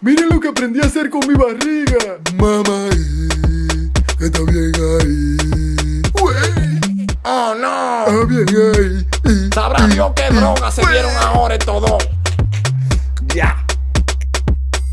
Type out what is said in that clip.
Miren lo que aprendí a hacer con mi barriga. Mamá, eh, está bien ahí. Oh no. está bien ahí. Sabrá Dios qué droga se dieron ahora estos.